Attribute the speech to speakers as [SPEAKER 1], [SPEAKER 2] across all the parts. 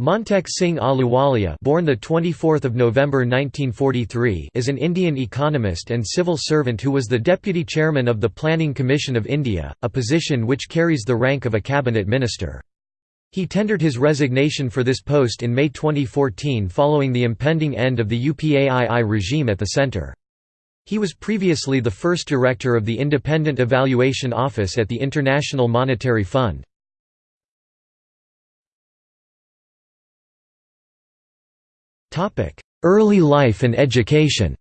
[SPEAKER 1] Montek Singh Ahluwalia born the 24th of November 1943 is an Indian economist and civil servant who was the deputy chairman of the Planning Commission of India, a position which carries the rank of a cabinet minister. He tendered his resignation for this post in May 2014 following the impending end of the UPAII regime at the centre. He was previously the first director of the Independent Evaluation Office at the International Monetary Fund. Early life and education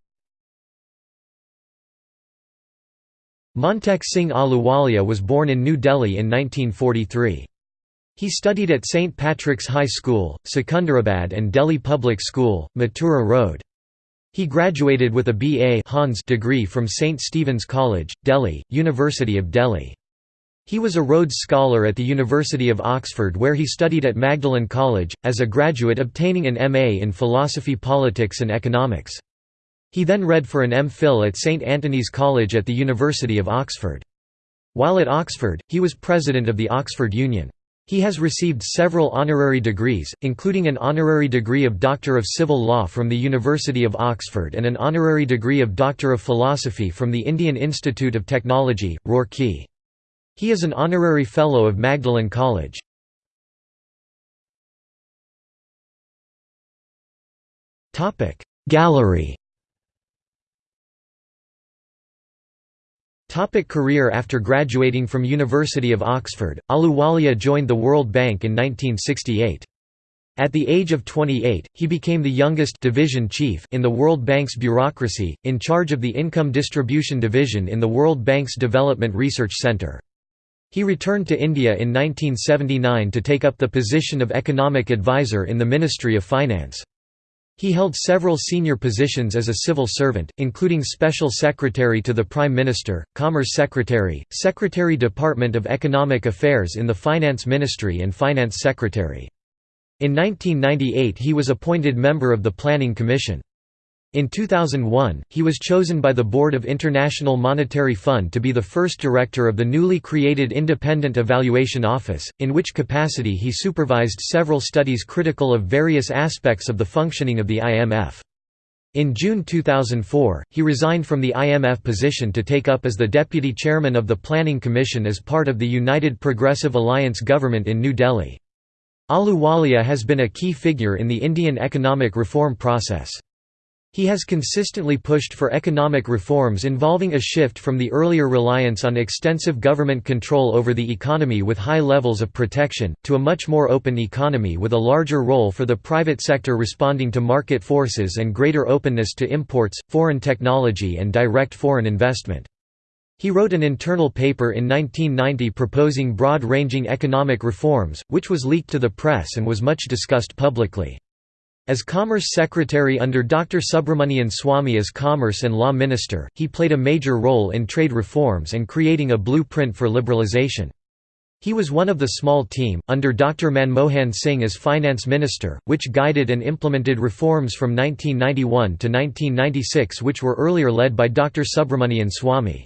[SPEAKER 1] Montek Singh Ahluwalia was born in New Delhi in 1943. He studied at St. Patrick's High School, Secunderabad and Delhi Public School, Mathura Road. He graduated with a B.A. Degree from St. Stephen's College, Delhi, University of Delhi. He was a Rhodes Scholar at the University of Oxford where he studied at Magdalen College, as a graduate obtaining an M.A. in Philosophy Politics and Economics. He then read for an M.Phil at St Antony's College at the University of Oxford. While at Oxford, he was president of the Oxford Union. He has received several honorary degrees, including an honorary degree of Doctor of Civil Law from the University of Oxford and an honorary degree of Doctor of Philosophy from the Indian Institute of Technology, Roorkee. He is an honorary Fellow of Magdalen College. Gallery Topic career After graduating from University of Oxford, Ahluwalia joined the World Bank in 1968. At the age of 28, he became the youngest division chief in the World Bank's bureaucracy, in charge of the Income Distribution Division in the World Bank's Development Research Centre. He returned to India in 1979 to take up the position of economic advisor in the Ministry of Finance. He held several senior positions as a civil servant, including Special Secretary to the Prime Minister, Commerce Secretary, Secretary Department of Economic Affairs in the Finance Ministry and Finance Secretary. In 1998 he was appointed member of the Planning Commission. In 2001, he was chosen by the Board of International Monetary Fund to be the first director of the newly created Independent Evaluation Office, in which capacity he supervised several studies critical of various aspects of the functioning of the IMF. In June 2004, he resigned from the IMF position to take up as the deputy chairman of the Planning Commission as part of the United Progressive Alliance government in New Delhi. Ahluwalia has been a key figure in the Indian economic reform process. He has consistently pushed for economic reforms involving a shift from the earlier reliance on extensive government control over the economy with high levels of protection, to a much more open economy with a larger role for the private sector responding to market forces and greater openness to imports, foreign technology and direct foreign investment. He wrote an internal paper in 1990 proposing broad-ranging economic reforms, which was leaked to the press and was much discussed publicly. As Commerce Secretary under Dr. Subramanian Swamy as Commerce and Law Minister, he played a major role in trade reforms and creating a blueprint for liberalisation. He was one of the small team, under Dr. Manmohan Singh as Finance Minister, which guided and implemented reforms from 1991 to 1996 which were earlier led by Dr. Subramanian Swamy.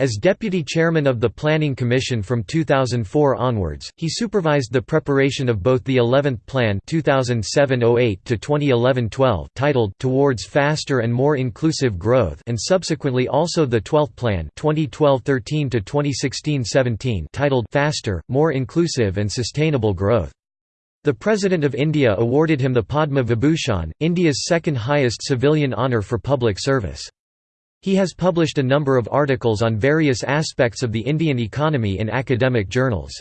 [SPEAKER 1] As deputy chairman of the Planning Commission from 2004 onwards, he supervised the preparation of both the 11th Plan 2007-08 to 2011-12 titled Towards Faster and More Inclusive Growth and subsequently also the 12th Plan 2012-13 to 2016-17 titled Faster, More Inclusive and Sustainable Growth. The President of India awarded him the Padma Vibhushan, India's second highest civilian honour for public service. He has published a number of articles on various aspects of the Indian economy in academic journals.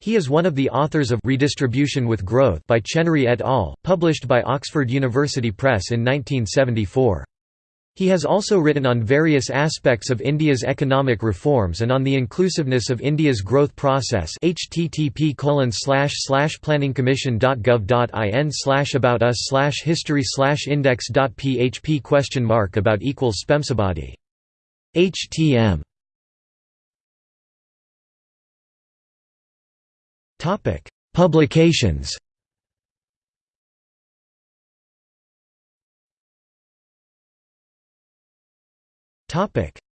[SPEAKER 1] He is one of the authors of Redistribution with Growth by Chenery et al., published by Oxford University Press in 1974. He has also written on various aspects of India's economic reforms and on the inclusiveness of India's growth process http colon slash slash planningcommission.gov.in about us slash history slash index.php question mark about equals spemsabadi. htm Publications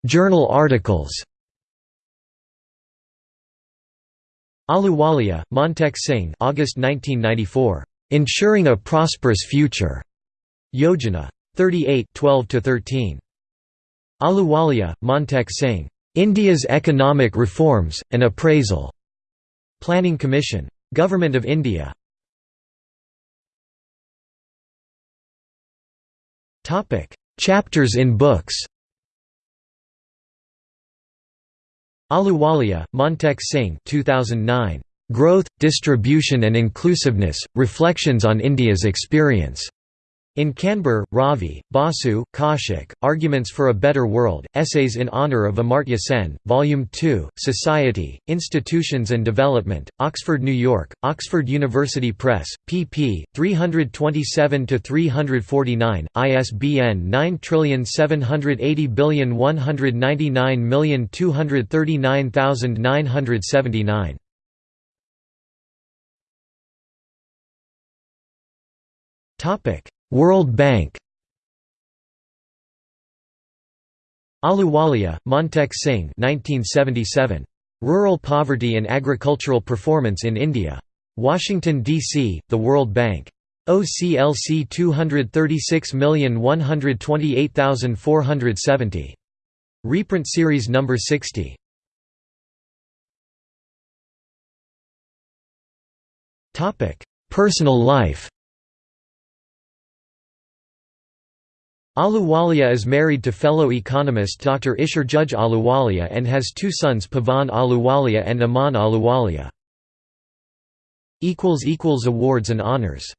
[SPEAKER 1] Journal articles Ahluwalia, Montek Singh August 1994. Ensuring a Prosperous Future, Yojana 38 12–13. Ahluwalia, Montek Singh. India's Economic Reforms, an Appraisal. Planning Commission. Government of India. Chapters in books Ahluwalia, Montek Singh 2009. Growth, Distribution and Inclusiveness, Reflections on India's Experience. In Kanbur, Ravi, Basu, Kaushik, Arguments for a Better World, Essays in Honour of Amartya Sen, Volume 2, Society, Institutions and Development, Oxford, New York, Oxford University Press, pp. 327–349, ISBN 9780199239979. Topic World Bank Ahluwalia, Montek Singh 1977. Rural Poverty and Agricultural Performance in India. Washington, D.C., The World Bank. OCLC 236128470. Reprint Series No. 60. Personal life Ahluwalia is married to fellow economist Dr. Isher Judge Ahluwalia and has two sons Pavan Ahluwalia and Aman Ahluwalia. Awards and honors